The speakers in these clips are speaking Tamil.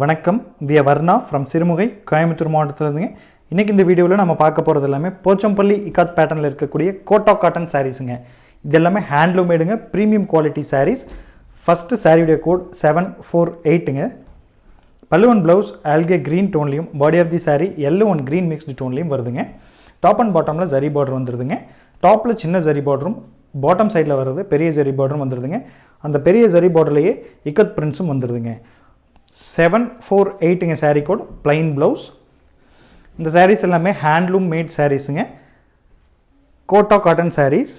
வணக்கம். விய வர்ணா ஃப்ரம் சிறுமுகை கோயம்புத்தூர் மாவட்டத்தில் இருந்துங்க இன்றைக்கி இந்த வீடியோவில் நம்ம பார்க்க போகிறது எல்லாமே போச்சம்பள்ளி இக்காத் பேட்டர்னில் இருக்கக்கூடிய கோட்டா காட்டன் சாரீஸுங்க இது எல்லாமே ஹேண்ட்லூமேடுங்க ப்ரீமியம் குவாலிட்டி சாரீஸ் ஃபஸ்ட்டு சாரியுடைய கோட் செவன் ஃபோர் எயிட்டுங்க பல்லுவன் ப்ளவுஸ் ஆல்கே green டோன்லையும் body of the sari yellow one green mixed டோன்லையும் வருதுங்க. டாப் அண்ட் பாட்டமில் ஜரி பார்டர் வந்துடுதுங்க டாப்பில் சின்ன ஜரி பார்டரும் பாட்டம் சைடில் வர்றது பெரிய ஜரி பார்டரும் வந்துடுதுங்க அந்த பெரிய ஜரி பார்டர்லேயே இக்கத் பிரிண்ட்ஸும் வந்துடுதுங்க செவன் ஃபோர் எயிட்டுங்க சாரீ கோட் பிளைன் ப்ளவுஸ் இந்த சாரீஸ் எல்லாமே ஹேண்ட்லூம் மேட் சாரீஸுங்க கோட்டா காட்டன் சாரீஸ்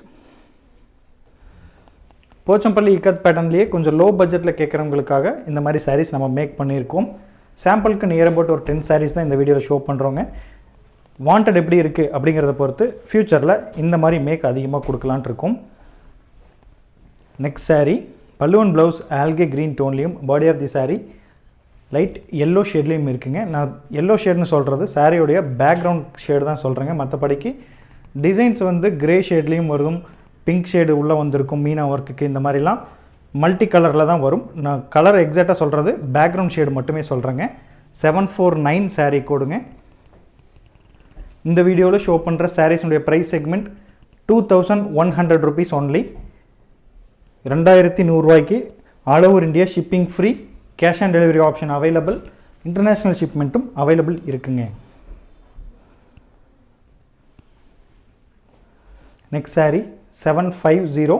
போச்சம்பள்ளி இக்கத் பேட்டர்ன்லேயே கொஞ்சம் லோ பட்ஜெட்டில் கேட்குறவங்களுக்காக இந்த மாதிரி சாரீஸ் நம்ம மேக் பண்ணியிருக்கோம். சாம்பிளுக்கு நியர் அபவுட் ஒரு டென் சாரீஸ் தான் இந்த வீடியோவில் ஷோ பண்ணுறோங்க வாண்டட் எப்படி இருக்குது அப்படிங்கிறத பொறுத்து ஃப்யூச்சரில் இந்த மாதிரி மேக் அதிகமாக கொடுக்கலான்ட்டுருக்கோம் நெக்ஸ்ட் சாரீ பல்லுவன் ப்ளவுஸ் ஆல்கே green டோன்லேயும் body of the sari light yellow ஷேட்லேயும் இருக்குங்க. நான் எல்லோ ஷேட்னு சொல்கிறது சாரியோடைய பேக்ரவுண்ட் ஷேடு தான் சொல்கிறேங்க மற்றபடிக்கு டிசைன்ஸ் வந்து கிரே ஷேட்லேயும் வரும். பிங்க் ஷேடு உள்ளே வந்திருக்கும். மீனா ஒர்க்குக்கு இந்த மாதிரிலாம் மல்டி கலரில் தான் வரும். நான் கலர் எக்ஸாக்டாக சொல்கிறது பேக்ரவுண்ட் ஷேடு மட்டுமே சொல்கிறேங்க செவன் ஃபோர் நைன் சாரீ கோடுங்க இந்த வீடியோவில் ஷோ பண்ணுற சாரீஸுடைய price segment two thousand one hundred rupees only ரெண்டாயிரத்தி நூறுரூவாய்க்கு all over India shipping free cash on delivery option available international ஷிப்மெண்ட்டும் available இருக்குங்க. Next sari seven five zero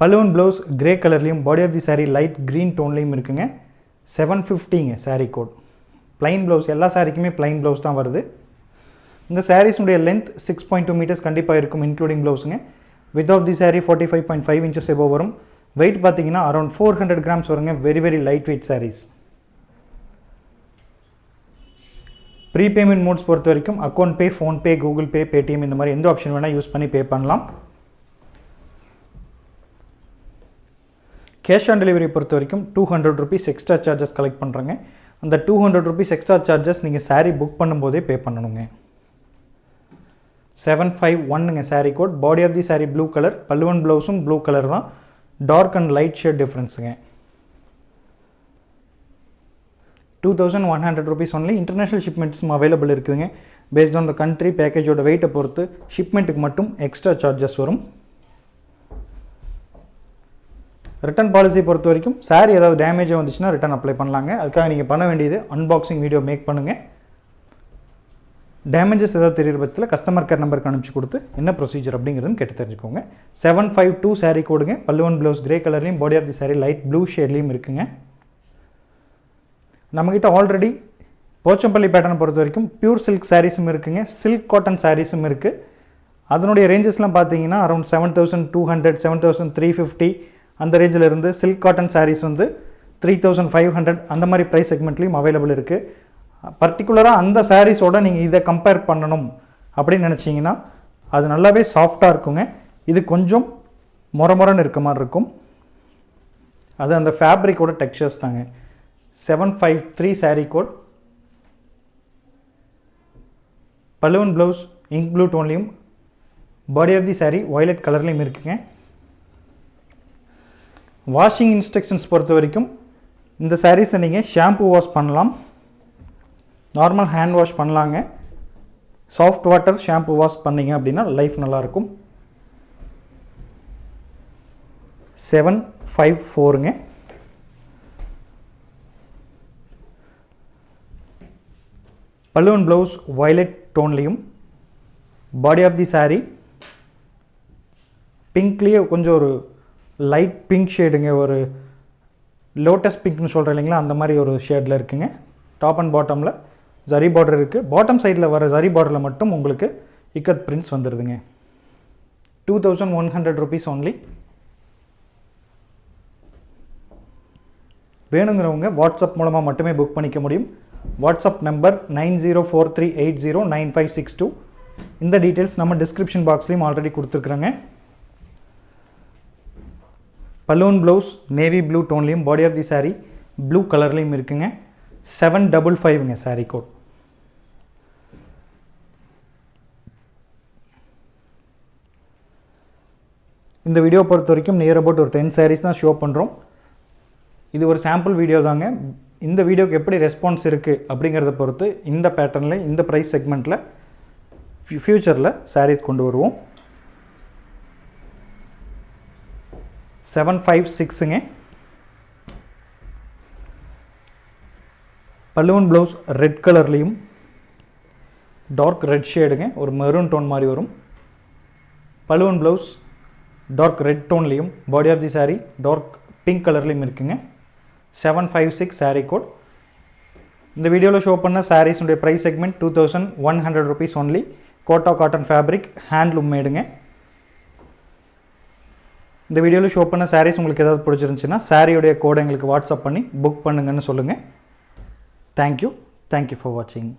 balloon blouse grey கலர்லேயும் body of the sari light green டோன்லேயும் இருக்குங்க. செவன் ஃபிஃப்டிங்க சாரீ கோட் ப்ளைன் ப்ளவுஸ் எல்லா சாரீக்குமே ப்ளைன் ப்ளவுஸ் தான் வருது. இந்த சாரீஸுடைய length six point two meters கண்டிப்பாக இருக்கும் including ப்ளவுஸுங்க with of the sari forty five point five inches எபோ வரும். வெயிட் பார்த்தீங்கன்னா அரௌண்ட் ஃபோர் ஹண்ட்ரட் கிராம்ஸ் வருங்க. Very very light weight saris pre payment modes பொறுத்த வரைக்கும் account pay PhonePe Google pay Paytm இந்த மாதிரி எந்த ஆப்ஷன் வேணால் யூஸ் பண்ணி பே பண்ணலாம். கேஷ் ஆன் டெலிவரி பொறுத்த வரைக்கும் two hundred rupees extra charges collect பண்ணுறாங்க அந்த two hundred rupees extra charges நீங்கள் சாரீ புக் பண்ணும்போதே பே பண்ணணுங்க. Seven five ஒன்னுங்க saree code body of the saree blue colour பல்லுவன் ப்ளவுஸும் ப்ளூ கலர் தான். Dark and light shade டிஃப்ரென்ஸுங்க two thousand one hundred rupees only international ஷிப்மெண்ட்ஸும் available இருக்குதுங்க. பேஸ்ட் ஆன் த கண்ட்ரி பேக்கேஜோட வெயிட்டை பொறுத்து ஷிப்மெண்ட்டுக்கு மட்டும் எக்ஸ்ட்ரா சார்ஜஸ் வரும். ரிட்டன் பாலிசி பொறுத்த வரைக்கும் சாரி ஏதாவது டேமேஜாக வந்துச்சுன்னா ரிட்டன் அப்ளை பண்ணலாங்க. அதுக்காக நீங்கள் பண்ண வேண்டியது அன்பாக்சிங் வீடியோ மேக் பண்ணுங்கள் டேமேஜஸ் ஏதாவது தெரிகிற பட்சத்தில் கஸ்டமர் கேர் நம்பருக்கு அனுப்பிச்சு கொடுத்து என்ன ப்ரொசீஜர் அப்படிங்கிறதுன்னு கேட்டு தெரிஞ்சுக்கோங்க. செவன் ஃபைவ் டூ சாரீ கொடுங்க. பல்லுவன் blouse grey கலர்லையும் body of the saree light blue ஷேட்லேயும் இருக்குங்க. நம்மக்கிட்ட ஆல்ரெடி போச்சம்பள்ளி பேட்டர்னை பொறுத்த வரைக்கும் பியூர் சில்க் சாரீஸும் இருக்குங்க. சில்க் காட்டன் சாரீஸும் இருக்குது அதனுடைய ரேஞ்சஸ்லாம் பார்த்தீங்கன்னா around seven thousand two hundred seven thousand three fifty அந்த ரேஞ்சில் இருந்து சில்க் காட்டன் சாரீஸ் வந்து த்ரீ தௌசண்ட் ஃபைவ் ஹண்ட்ரட் அந்த மாதிரி ப்ரைஸ் செக்மெண்ட்லேயும் அவைலபிள் இருக்குது பர்டிகுலராக அந்த சாரீஸோட நீங்கள் இதை கம்பேர் பண்ணணும் அப்படின்னு நினச்சிங்கன்னா அது நல்லாவே சாஃப்டாக இருக்குங்க. இது கொஞ்சம் மொர இருக்க மாதிரி இருக்கும். அது அந்த ஃபேப்ரிக்கோட டெக்ஸ்சர்ஸ் தாங்க. Seven five three saree code balloon blouse ink blue டோன்லேயும் body of the saree violet கலர்லேயும் இருக்குங்க. வாஷிங் இன்ஸ்ட்ரக்ஷன்ஸ் பொறுத்த வரைக்கும் இந்த சாரீஸை நீங்கள் ஷாம்பு வாஷ் பண்ணலாம். நார்மல் ஹேண்ட் வாஷ் பண்ணலாங்க. சாஃப்ட் வாட்டர் ஷாம்பு வாஷ் பண்ணீங்க அப்படின்னா லைஃப் நல்லாயிருக்கும். செவன் ஃபைவ் ஃபோருங்க பல்லுவன் ப்ளவுஸ் வயலட் டோன்லேயும் பாடி ஆஃப் தி saree. பிங்க்லேயே கொஞ்சம் ஒரு லைட் பிங்க் ஷேடுங்க ஒரு லோட்டஸ் பிங்க்னு சொல்கிறேன் இல்லைங்களா அந்த மாதிரி ஒரு ஷேடில் இருக்குங்க. டாப் அண்ட் பாட்டமில் ஜரி பார்டர் இருக்குது பாட்டம் சைடில் வர ஜரி பார்டரில் மட்டும் உங்களுக்கு ikat prints வந்துடுதுங்க two thousand one hundred rupees only வேணுங்கிறவங்க வாட்ஸ்அப் மூலமாக மட்டுமே புக் பண்ணிக்க முடியும். WhatsApp number nine zero four three eight zero nine five six two இந்த டீட்டெயில்ஸ் நம்ம டிஸ்கிரிப்ஷன் பாக்ஸ்லேயும் ஆல்ரெடி கொடுத்துருக்குறோங்க. பலூன் blouse navy blue டோன்லேயும் body of the saree blue கலர்லேயும் இருக்குங்க. செவன் டபுள் ஃபைவ்ங்க சாரீ கோட் இந்த வீடியோ பொறுத்த வரைக்கும் நியர் அபவுட் ஒரு டென் சாரீஸ் தான் ஷோ பண்ணுறோம் இது ஒரு சாம்பிள் வீடியோ தாங்க. இந்த வீடியோக்கு எப்படி ரெஸ்பான்ஸ் இருக்குது அப்படிங்கிறத பொறுத்து இந்த பேட்டர்னில் இந்த ப்ரைஸ் செக்மெண்ட்டில் ஃப்யூச்சரில் சாரீஸ் கொண்டு வருவோம். செவன் ஃபைவ் சிக்ஸுங்க பல்லுவன் ப்ளவுஸ் ரெட் கலர்லேயும் டார்க் ரெட் ஷேடுங்க ஒரு மெரூன் டோன் மாதிரி வரும். பலுவன் blouse dark red டோன்லேயும் body of the saree dark pink கலர்லேயும் இருக்குங்க. Seven five six saree code இந்த வீடியோவில் ஷோ பண்ண சாரீஸுடைய price segment two thousand one hundred rupees only Kota cotton fabric handloom மேடுங்க. இந்த வீடியோவில் ஷோ பண்ண சாரீஸ் உங்களுக்கு ஏதாவது பிடிச்சிருந்துச்சுன்னா சாரியுடைய கோடை எங்களுக்கு வாட்ஸ்அப் பண்ணி புக் பண்ணுங்கன்னு சொல்லுங்கள் தேங்க்யூ தேங்க்யூ ஃபார் வாட்சிங்